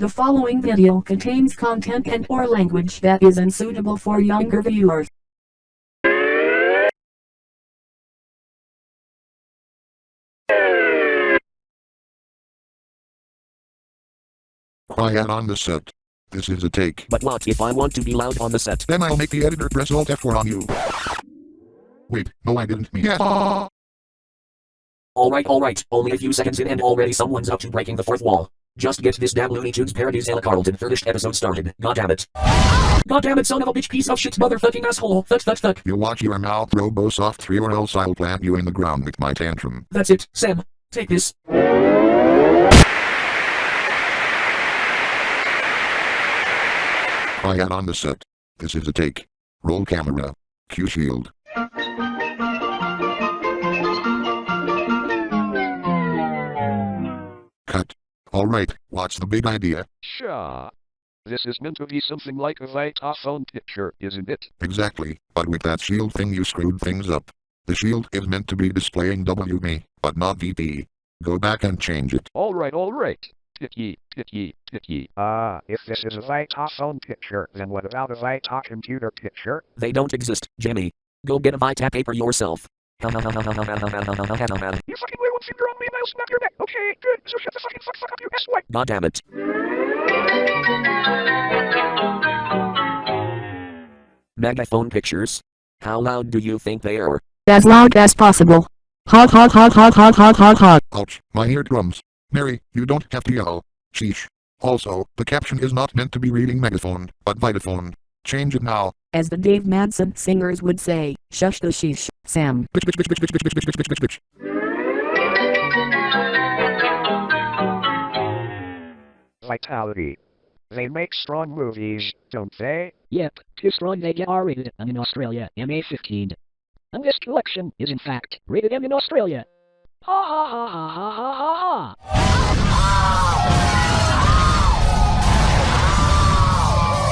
The following video contains content and or language that is unsuitable for younger viewers. Quiet on the set. This is a take. But what if I want to be loud on the set? Then I'll make the editor press Alt F4 on you. Wait, no I didn't mean yeah. Alright, alright, only a few seconds in and already someone's up to breaking the fourth wall. Just get this damn Looney Tunes parodies Ella Carlton thirdest episode started. God damn it. God damn it, son of a bitch, piece of shit, motherfucking asshole. Thuck, thuck, thuck. You watch your mouth, Robosoft 3 or else I'll plant you in the ground with my tantrum. That's it, Sam. Take this. Quiet on the set. This is a take. Roll camera. Q shield. Cut. Alright, what's the big idea? Sure. This is meant to be something like a Vitaphone picture, isn't it? Exactly, but with that shield thing you screwed things up. The shield is meant to be displaying WB, but not VP. Go back and change it. Alright, alright. Picky, picky, picky. Ah, if this is a Vitaphone picture, then what about a Vita computer picture? They don't exist, Jimmy. Go get a Vita paper yourself. You fucking wear one finger on me and I'll snap your neck. Okay, good. So shut the fucking fuck fuck up, you asswipe. God damn it. Megaphone pictures? How loud do you think they are? As loud as possible. Hog hog hog hog hog hog hog hog. Ouch, my eardrums. Mary, you don't have to yell. Sheesh. Also, the caption is not meant to be reading megaphone, but vitaphone. Change it now as the Dave Madsen singers would say, shush the sheesh, Sam. Vitality. They make strong movies, don't they? Yep, too strong they get R-rated in Australia, MA-15. And this collection is in fact rated M in Australia. Ha ha ha ha ha ha ha!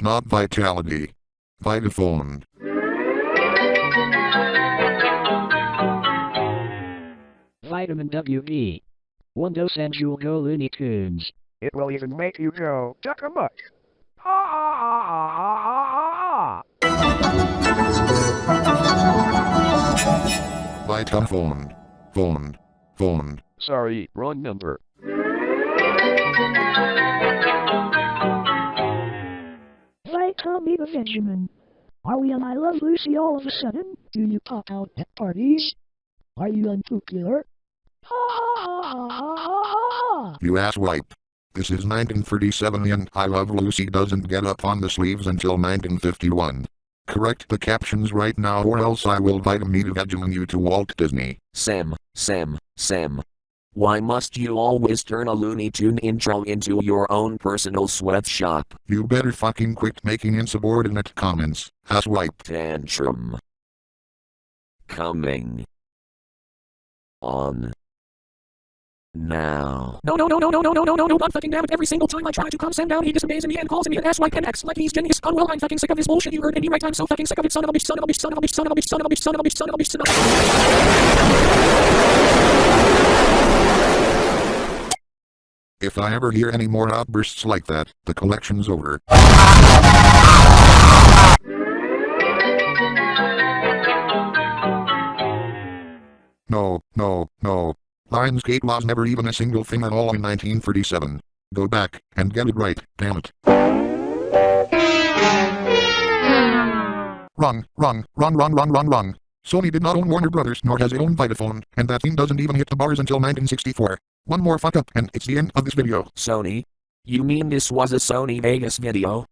Not vitality. Vitaphone. Vitamin WB. One dose and you'll go Looney Tunes. It will even make you go duck a muck. Ha ha ha ha ha ha ha. Vitaphone. Phone. Phone. Sorry, wrong number. Vitamin Benjamin. Are we on I Love Lucy all of a sudden? Do you pop out at parties? Are you unpopular? Ha ha ha ha ha ha ha! You asswipe. This is 1937 and I Love Lucy doesn't get up on the sleeves until 1951. Correct the captions right now or else I will vitamin vegemin you to Walt Disney. Sam, Sam, Sam. Why must you always turn a Looney Tune intro into your own personal sweatshop? You better fucking quit making insubordinate comments. Asswipe. Tantrum. Coming. On. Now. No, no, no, no, no, no, no, no, no, no, God fucking damn it. Every single time I try to calm Sam down, he disobeys me and calls me an asswipe and acts like he's genius. Oh, Unwell, I'm fucking sick of this bullshit you heard any right. I'm so fucking sick of it. Son of a bitch, son of a bitch, son of a bitch, son of a bitch, son of a bitch, son of a bitch, son of a bitch, son of a bitch. If I ever hear any more outbursts like that, the collection's over. No, no, no. Lionsgate was never even a single thing at all in 1937. Go back, and get it right, damn it. Wrong, wrong, wrong, wrong, wrong, wrong, wrong. Sony did not own Warner Brothers nor has it owned Vitaphone, and that thing doesn't even hit the bars until 1964. One more fuck up and it's the end of this video. Sony? You mean this was a Sony Vegas video?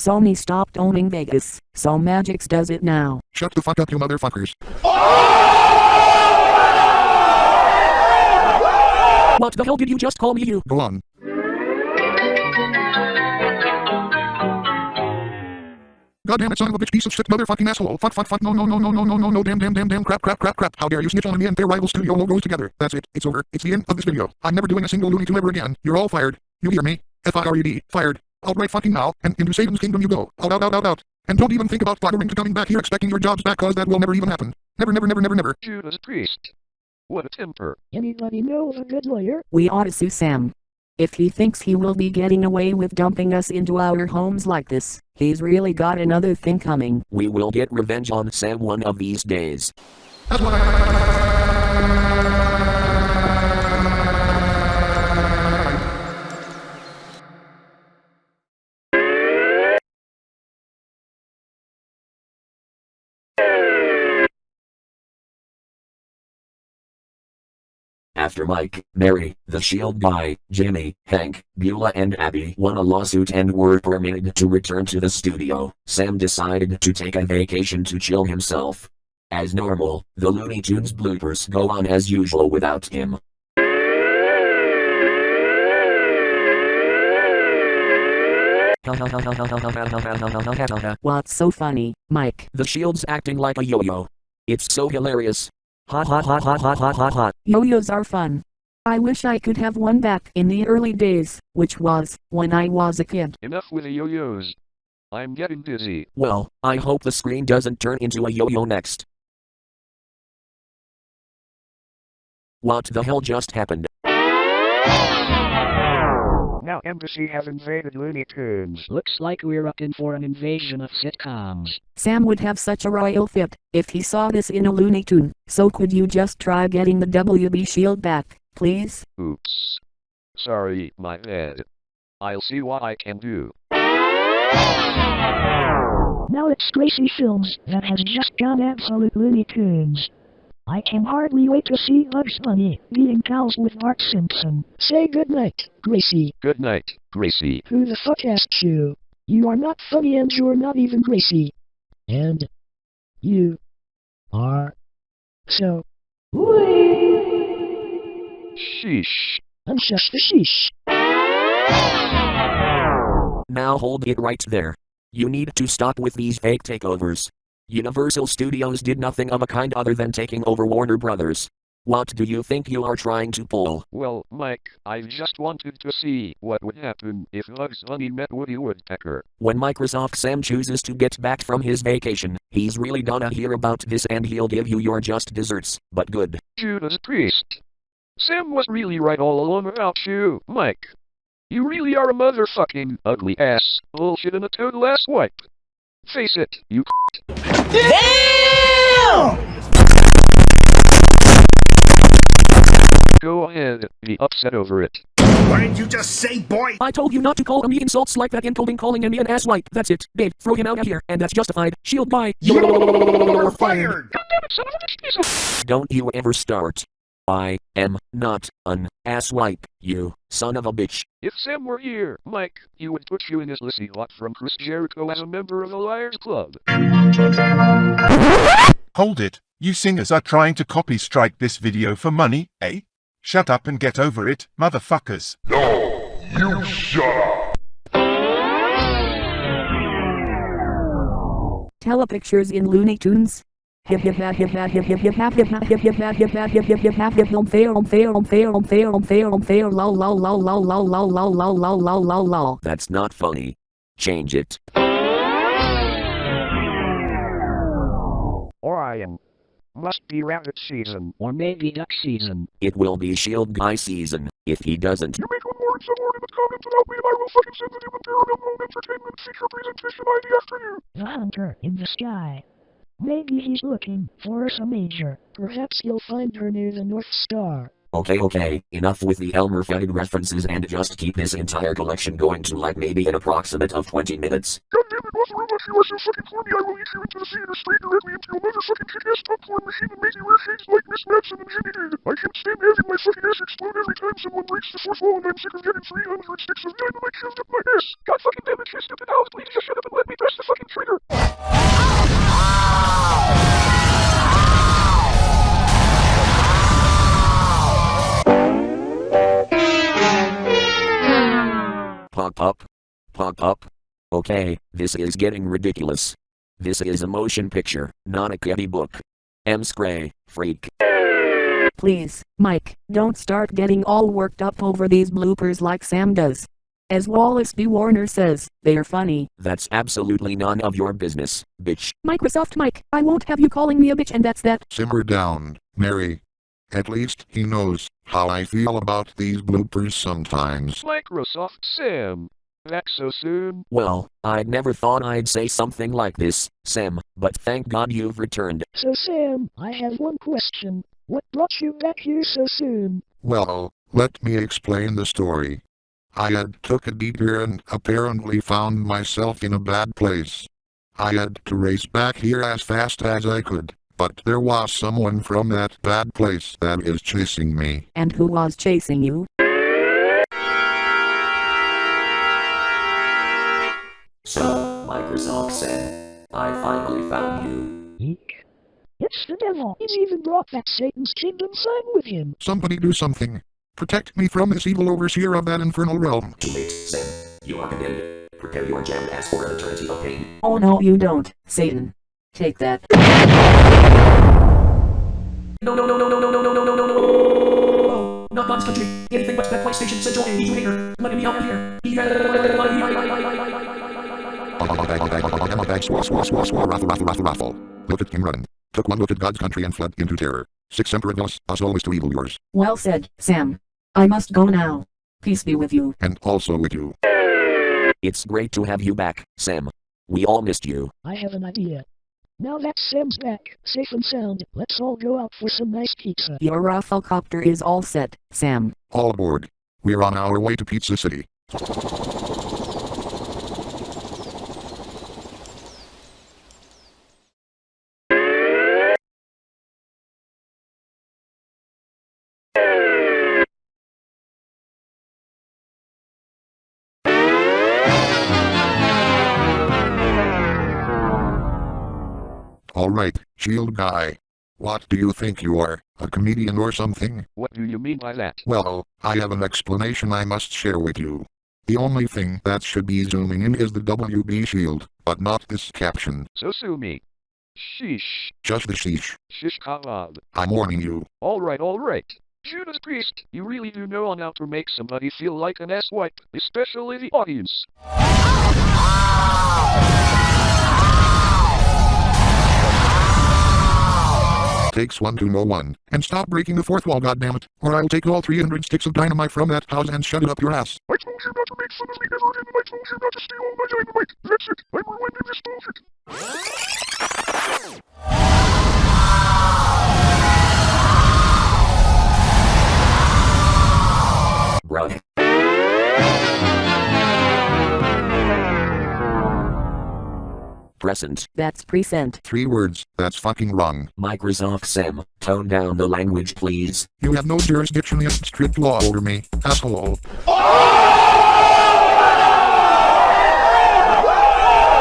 Sony stopped owning Vegas, so Magix does it now. Shut the fuck up you motherfuckers. What the hell did you just call me you? Go on. Goddamn it, son of a bitch, piece of shit, motherfucking asshole. Fuck, fuck, fuck, no, no, no, no, no, no, no, no, damn, damn, damn, damn, crap, crap, crap, crap. How dare you snitch on me and their rival studio logos together. That's it, it's over, it's the end of this video. I'm never doing a single Looney Tune ever again. You're all fired. You hear me? F-I-R-E-D, fired. Out right fucking now, and into Satan's kingdom you go. Out, out, out, out, out. And don't even think about bothering to coming back here expecting your jobs back cause that will never even happen. Never, never, never, never, never. Judas Priest. What a temper. Anybody know a good lawyer? We ought to sue Sam. If he thinks he will be getting away with dumping us into our homes like this, he's really got another thing coming. We will get revenge on Sam one of these days. After Mike, Mary, the Shield guy, Jimmy, Hank, Beulah and Abby won a lawsuit and were permitted to return to the studio, Sam decided to take a vacation to chill himself. As normal, the Looney Tunes bloopers go on as usual without him. What's so funny, Mike? The Shield's acting like a yo-yo. It's so hilarious. Hot hot hot hot hot hot hot hot. Yo-yos are fun. I wish I could have one back in the early days, which was, when I was a kid. Enough with the yo-yos. I'm getting dizzy. Well, I hope the screen doesn't turn into a yo-yo next. What the hell just happened? Now Embassy has invaded Looney Tunes. Looks like we're up in for an invasion of sitcoms. Sam would have such a royal fit if he saw this in a Looney Tune. So could you just try getting the WB shield back, please? Oops. Sorry, my bad. I'll see what I can do. Now it's Gracie Films that has just gone absolute Looney Tunes. I can hardly wait to see Bugs Bunny being pals with Bart Simpson. Say goodnight, Gracie. Good night, Gracie. Who the fuck asked you? You are not funny and you're not even Gracie. And you are so Sheesh. unshush the sheesh. Now hold it right there. You need to stop with these fake takeovers. Universal Studios did nothing of a kind other than taking over Warner Brothers. What do you think you are trying to pull? Well, Mike, I just wanted to see what would happen if Bugs Bunny met Woody Woodpecker. When Microsoft Sam chooses to get back from his vacation, he's really gonna hear about this and he'll give you your just desserts, but good. Judas Priest. Sam was really right all along about you, Mike. You really are a motherfucking ugly ass, bullshit and a total ass wipe. Face it, you Damn! Go ahead, be upset over it. What did you just say, boy? I told you not to call me insults like that including calling me an asswipe. That's it. Babe, throw him out of here, and that's justified. Shield by. You're fired. Don't you ever start. I am not an asswipe, you son of a bitch. If Sam were here, Mike, he would put you in his Lissy lot from Chris Jericho as a member of the Liars Club. Hold it, you singers are trying to copy strike this video for money, eh? Shut up and get over it, motherfuckers. No, you shut up. Telepictures in Looney Tunes. That's not funny. Change it. Orion. Must be rabbit season. Or maybe duck season. It will be shield guy season, if he doesn't. You make in the comments about me and I will second send the Demon Paranormal Entertainment feature presentation. The Hunter in the Sky. Maybe he's looking for Ursa Major. Perhaps he'll find her near the North Star. Okay, okay, enough with the Elmer Fudd references and just keep this entire collection going to like maybe an approximate of 20 minutes. God damn it, Wasser Robot, you are so fucking corny, I will lead you into the theater straight directly into your motherfucking kick-ass popcorn machine and make you wear shades like Miss Madsen and Jimmy did. I can't stand having my fucking ass explode every time someone breaks the fourth wall and I'm sick of getting 300 sticks of dynamite shoved up my ass. God fucking damn it, you stupid house, please just shut up and let me press the fucking trigger. Oh! Oh! Pop up. Pop up. Okay, this is getting ridiculous. This is a motion picture, not a kitty book. M. Scray, freak. Please, Mike, don't start getting all worked up over these bloopers like Sam does. As Wallace B. Warner says, they're funny. That's absolutely none of your business, bitch. Microsoft Mike, I won't have you calling me a bitch and that's that. Simmer down, Mary. At least he knows how I feel about these bloopers sometimes. Microsoft Sam. Back so soon? Well, I never thought I'd say something like this, Sam, but thank God you've returned. So Sam, I have one question. What brought you back here so soon? Well, let me explain the story. I had took a detour and apparently found myself in a bad place. I had to race back here as fast as I could, but there was someone from that bad place that is chasing me. And who was chasing you? So, Microsoft said, I finally found you. Eek. It's the devil. He's even brought that Satan's kingdom sign with him. Somebody do something. Protect me from this evil overseer of that infernal realm. Too late, Sam. You are condemned. Prepare your jammed ass for an eternity of pain. Oh no you don't, Satan. Take that. No, no, no, no, no, no, no, no, no, no, no, no. Not God's country. Anything but that PlayStation Central and you hater. Let me out of here. Raffle raffle raffle raffle. Look at him running. Took one look at God's country and fled into terror. Six emperor us, us always to evil yours. Well said, Sam. I must go now. Peace be with you. And also with you. It's great to have you back, Sam. We all missed you. I have an idea. Now that Sam's back, safe and sound, let's all go out for some nice pizza. Your Rafflecopter is all set, Sam. All aboard. We're on our way to Pizza City. Alright, shield guy. What do you think you are, a comedian or something? What do you mean by that? Well, I have an explanation I must share with you. The only thing that should be zooming in is the WB shield, but not this caption. So sue me. Sheesh. Just the sheesh. Shish kebab. I'm warning you. Alright, alright. Judas Priest, you really do know on how to make somebody feel like an asswipe, especially the audience. Oh! Takes one to know one. And stop breaking the fourth wall goddammit, or I'll take all 300 sticks of dynamite from that house and shut it up your ass. I told you not to make fun of me ever again. I told you not to steal all my dynamite. That's it. I'm rewinding this bullshit. Present. That's present. Three words, that's fucking wrong. Microsoft Sam, tone down the language please. You have no jurisdiction against strict law over me, asshole.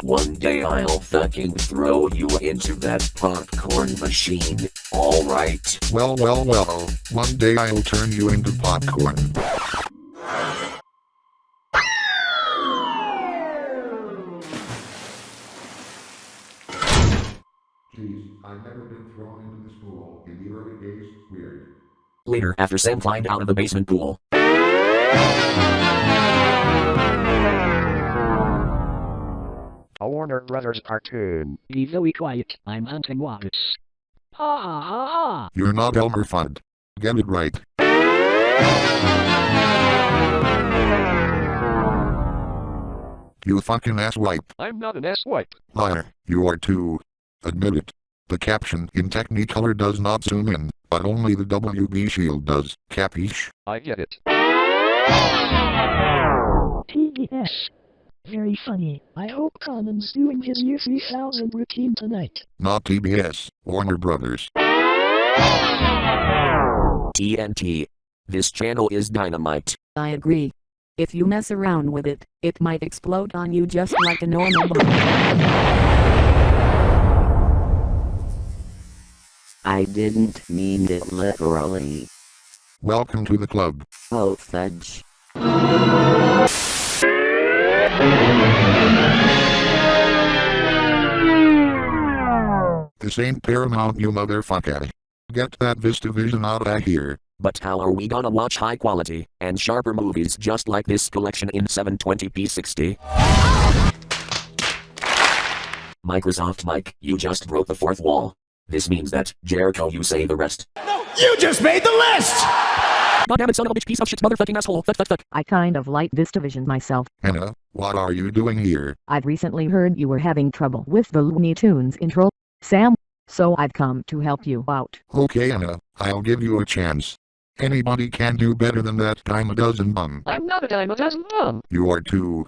One day I'll fucking throw you into that popcorn machine. Alright. Well, well, well, one day I'll turn you into popcorn. Jeez, I've never been thrown into this pool. In the early days, weird. Later, after Sam climbed out of the basement pool. A Warner Brothers cartoon. Be very quiet, I'm hunting rabbits. Ha ha ha ha! You're not Elmer Fudd. Get it right. You fucking asswipe. I'm not an asswipe. Liar, you are too. Admit it. The caption in Technicolor does not zoom in, but only the WB shield does. Capiche? I get it. TBS. Very funny. I hope Conan's doing his year 3000 routine tonight. Not TBS. Warner Brothers. TNT. This channel is dynamite. I agree. If you mess around with it, it might explode on you just like a normal bomb. I didn't mean it literally. Welcome to the club. Oh fudge. This ain't Paramount you motherfucker. Get that VistaVision out of here. But how are we gonna watch high quality and sharper movies just like this collection in 720p 60? Microsoft Mike, you just broke the fourth wall. This means that, Jericho, you say the rest. No, you just made the list! Goddammit, son of a bitch, piece of shit, motherfucking asshole. Fuck, fuck, fuck. I kind of like this division myself. Anna, what are you doing here? I've recently heard you were having trouble with the Looney Tunes intro, Sam, so I've come to help you out. Okay Anna, I'll give you a chance. Anybody can do better than that dime a dozen bum. I'm not a dime a dozen bum. You are too.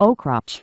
Oh crotch.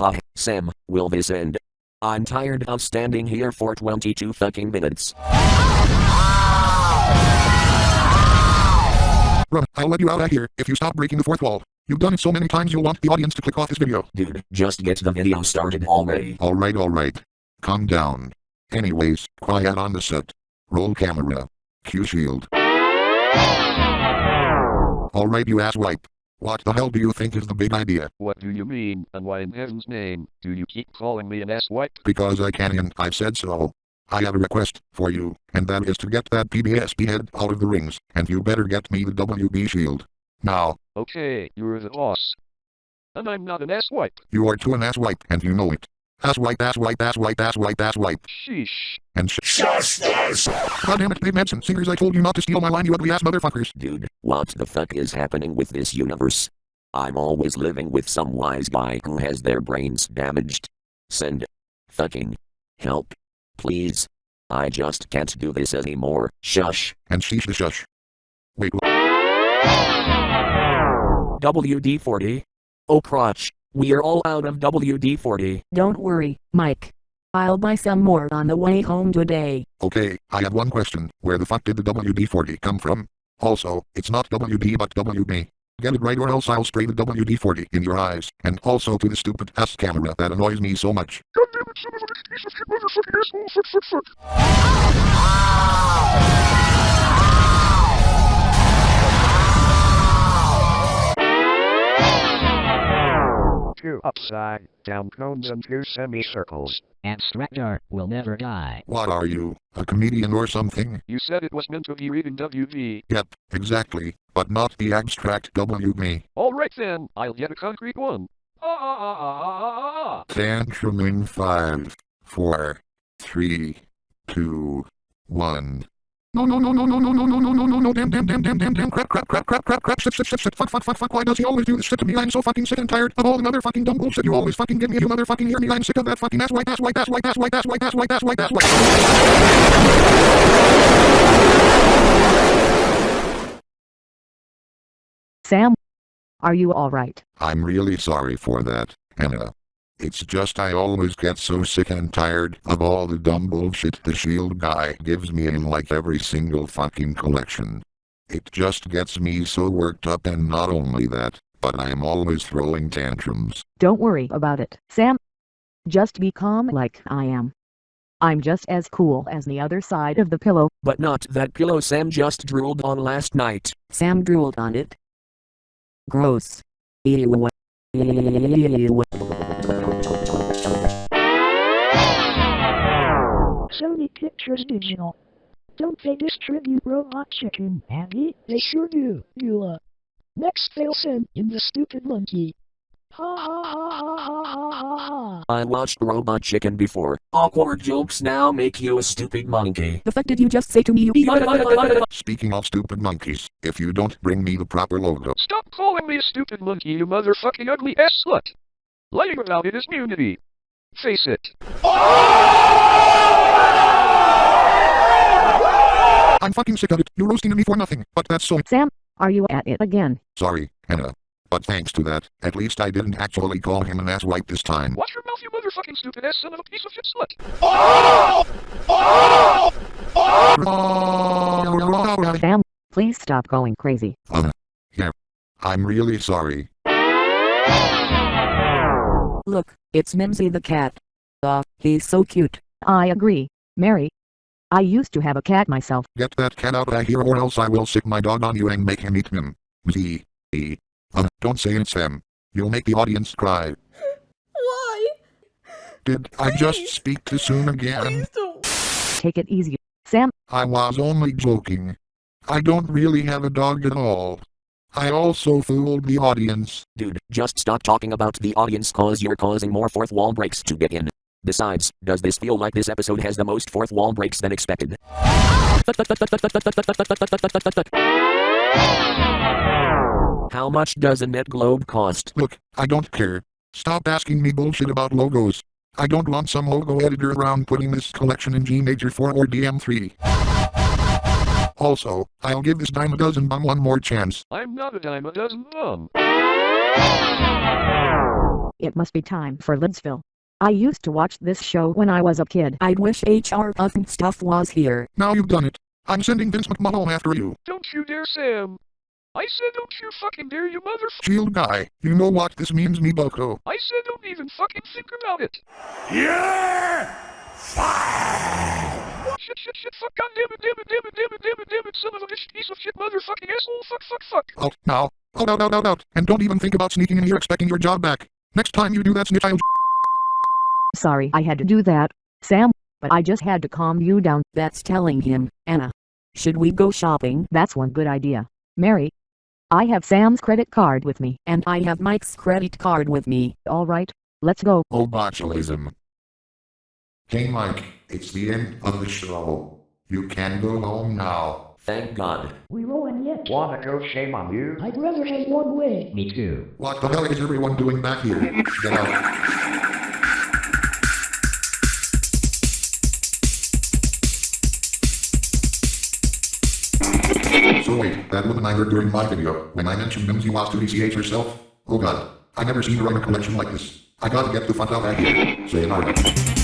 ha. Ha, Sam, will this end? I'm tired of standing here for 22 fucking minutes. Run, I'll let you out of here if you stop breaking the fourth wall. You've done it so many times you'll want the audience to click off this video. Dude, just get the video started already. Alright alright. Calm down. Anyways, quiet on the set. Roll camera. Cue shield. Alright you asswipe. What the hell do you think is the big idea? What do you mean, and why in heaven's name do you keep calling me an ass-wipe? Because I can and I've said so. I have a request for you, and that is to get that PBSP head out of the rings, and you better get me the WB shield. Now, Okay, you're the boss. And I'm not an ass-wipe. you are to an asswipe, and you know it. Asswipe, asswipe, asswipe, asswipe, asswipe. Sheesh. And sh- Justice! God damn it, Dave Manson, singers, I told you not to steal my line, you ugly ass motherfuckers. Dude, what the fuck is happening with this universe? I'm always living with some wise guy who has their brains damaged. Send fucking help. Please. I just can't do this anymore. Shush. And sheesh the shush. Wait, wh- WD 40. Oh crotch. We're all out of WD 40. Don't worry, Mike. I'll buy some more on the way home today. okay, I have one question. Where the fuck did the WD-40 come from? Also, it's not WD but WB. Get it right or else I'll spray the WD-40 in your eyes, and also to the stupid ass camera that annoys me so much. God damn it, son of a bitch, piece of shit, motherfucking asshole, fuck, fuck, fuck. Two upside down cones and two semicircles. Abstractor will never die. What are you, a comedian or something? You said it was meant to be reading WV. Yep, exactly, but not the abstract WV. Alright then, I'll get a concrete one. Ah ah ah ah ah ah ah. Tantrum in five, four, three, two, one. No no no no no no no no no no no no damn damn damn damn damn damn crap crap crap crap crap crap shit shit shit shit fuck fuck fuck fuck why does he always do this shit to me I'm so fucking sick and tired of all the motherfucking dumb bullshit you always fucking give me you motherfucking hear me I'm sick of that fucking ass white ass white ass white ass white ass white ass white ass white ass white Sam? Are you alright? I'm really sorry for that, Hannah. It's just I always get so sick and tired of all the dumb bullshit the shield guy gives me in like every single fucking collection. It just gets me so worked up and not only that, but I'm always throwing tantrums. Don't worry about it, Sam. Just be calm like I am. I'm just as cool as the other side of the pillow. But not that pillow Sam just drooled on last night. Sam drooled on it. Gross. Ew. Ew. Sony Pictures Digital. Don't they distribute Robot Chicken, Andy? They sure do, Eula. Next they'll send in the stupid monkey. Ha ha ha ha ha ha ha ha. I watched Robot Chicken before. Awkward jokes now make you a stupid monkey. The fuck did you just say to me you Speaking of stupid monkeys, if you don't bring me the proper logo, Stop calling me a stupid monkey, you motherfucking ugly ass slut. Lying about it is immunity. Face it. I'm fucking sick of it. You're roasting me for nothing, but that's so Sam, are you at it again? sorry, Hannah. But thanks to that, at least I didn't actually call him an asswipe this time. Watch your mouth, you motherfucking stupid ass son of a piece of shit slut. Sam, please stop going crazy. Um, yeah. I'm really sorry. Look, it's Mimsy the cat. Ah, he's so cute. I agree, Mary. I used to have a cat myself. Get that cat out of here or else I will sick my dog on you and make him eat him. Z. E. Uh, don't say it's Sam. You'll make the audience cry. Why? Did I just speak too soon again? Take it easy, Sam. I was only joking. I don't really have a dog at all. I also fooled the audience. Dude, just stop talking about the audience cause you're causing more fourth wall breaks to get in. Besides, does this feel like this episode has the most fourth wall breaks than expected? How much does a net globe cost? Look, I don't care. Stop asking me bullshit about logos. I don't want some logo editor around putting this collection in G Major 4 or DM3. Also, I'll give this dime a dozen bum one more chance. I'm not a dime a dozen bum. It must be time for Lidsville. I used to watch this show when I was a kid. I wish HR Pufnstuf was here. Now you've done it. I'm sending Vince McMahon after you. Don't you dare, Sam. I said don't you fucking dare, you motherfucker. Shield guy, you know what this means me bucko. I said don't even fucking think about it. You're Oh, fired! Shit, shit, shit, fuck, goddammit, damn it, damn it, damn it, damn it, damn it, son of a bitch, piece of shit, motherfucking asshole, fuck, fuck, fuck. Out, now. Out, oh, out, out, out, out. And don't even think about sneaking in here expecting your job back. Next time you do that snitch I'll Sorry I had to do that, Sam, but I just had to calm you down. That's telling him, Anna. Should we go shopping? That's one good idea. Mary. I have Sam's credit card with me. And I have Mike's credit card with me. Alright, let's go. Oh botulism. Hey Mike, it's the end of the show. You can go home now. Thank God. We rolling yet? Wanna go shame on you? I'd rather have one way. Me too. What the hell is everyone doing back here? Get out. So wait, that woman I heard during my video, when I mentioned Mimsy was to DCH herself? Oh god, I never seen her run a collection like this. I gotta get the fuck out of here. Sayonara.